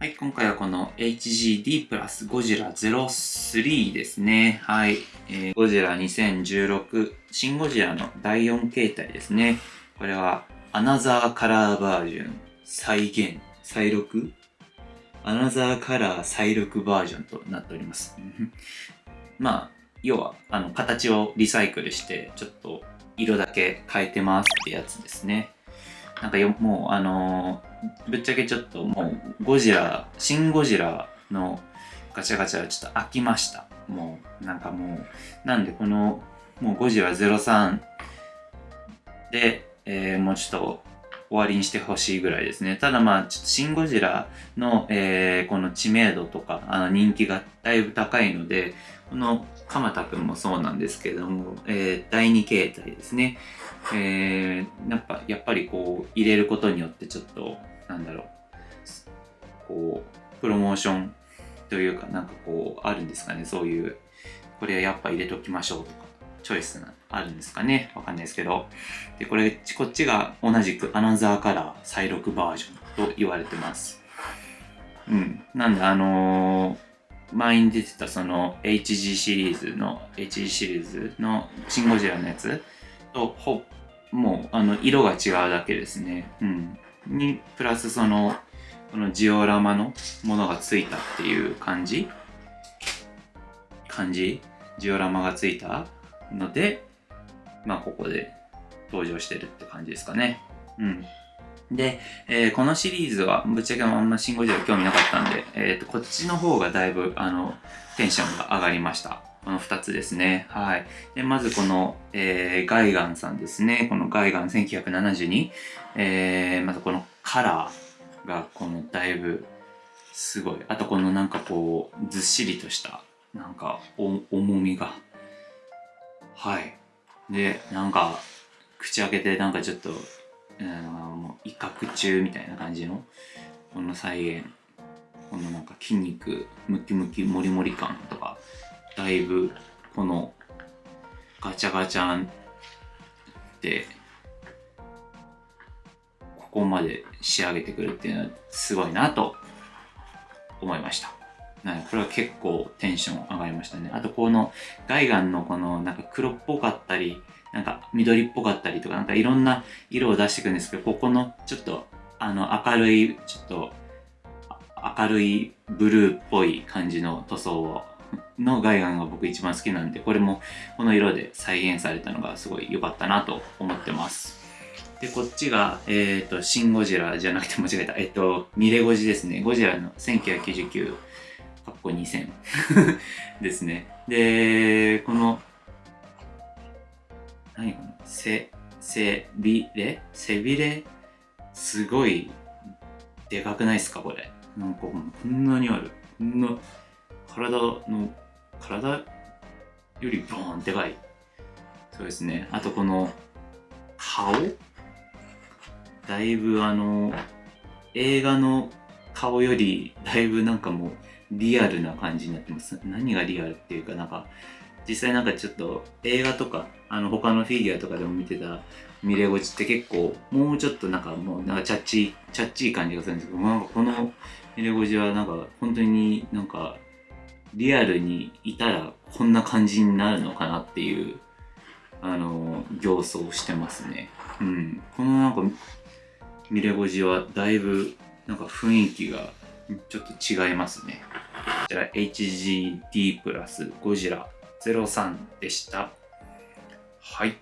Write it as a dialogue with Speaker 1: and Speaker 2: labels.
Speaker 1: はい、今回はこの HGD プラスゴジラ03ですね。はい。えー、ゴジラ2016、シンゴジラの第4形態ですね。これは、アナザーカラーバージョン、再現、再録？アナザーカラー再録バージョンとなっております。まあ、要は、あの、形をリサイクルして、ちょっと色だけ変えてますってやつですね。なんかよ、もう、あのー、ぶっちゃけちょっともう、ゴジラ、シン・ゴジラのガチャガチャはちょっと飽きました。もう、なんかもう、なんでこの、もうゴジラ03で、えー、もうちょっと終わりにしてほしいぐらいですね。ただまあ、ちょっとシン・ゴジラの、えー、この知名度とか、あの人気がだいぶ高いので、この鎌田くんもそうなんですけども、えー、第2形態ですね。えー、やっぱ、やっぱりこう、入れることによってちょっと、なんだろう、こう、プロモーションというか、なんかこう、あるんですかね、そういう、これはやっぱ入れときましょうとか、チョイスあるんですかね、わかんないですけど。で、これ、こっちが同じくアナザーカラー再録バージョンと言われてます。うん。なんで、あのー前に出てたその HG シリーズの HG シリーズのシン・ゴジラのやつとほもうあの色が違うだけですね。うん。に、プラスその、このジオラマのものがついたっていう感じ？感じ？ジオラマがついた？ので、まあここで登場してるって感じですかね。うん。で、えー、このシリーズは、ぶっちゃけあんまシンゴジラ興味なかったんで、えっ、ー、と、こっちの方がだいぶ、あの、テンションが上がりました。この2つですね。はい。で、まずこの、えー、ガイガンさんですね。このガイガン1972。えー、まずこのカラーが、このだいぶ、すごい。あとこのなんかこう、ずっしりとした、なんか、重みが。はい。で、なんか、口開けてなんかちょっと、うん、もう威嚇中みたいな感じの、この再現。このなんか筋肉、ムキムキ、モリモリ感とか、だいぶこのガチャガチャンでここまで仕上げてくるっていうのはすごいなと思いました。これは結構テンション上がりましたね。あとこのガイガンのこのなんか黒っぽかったり、なんか緑っぽかったりとかなんかいろんな色を出していくんですけど、ここのちょっとあの明るい、ちょっと明るいブルーっぽい感じの塗装をのガイガンが僕一番好きなんで、これもこの色で再現されたのがすごい良かったなと思ってます。で、こっちが、えっ、ー、と、シン・ゴジラじゃなくて間違えた。えっ、ー、と、ミレゴジですね。ゴジラの1999、かっこ2000 ですね。で、この、何この、せ、せびれ？背びれ？すごい、でかくないっすか？これ。なんかこんなにある。こんな、体の、体よりボーンでかい。そうですね。あとこの、顔？だいぶあの、映画の顔よりだいぶなんかもうリアルな感じになってます。何がリアルっていうかなんか、実際なんかちょっと映画とか、あの他のフィギュアとかでも見てたミレゴチって結構もうちょっとなんかもうなんかチャッチー、チャッチー感じがするんですけど、なんかこのミレゴチはなんか本当になんかリアルにいたらこんな感じになるのかなっていう、あの、形相してますね。うん。このなんか、ミレゴジはだいぶ、なんか雰囲気がちょっと違いますね。こちら HGD プラスゴジラ03でした。はい。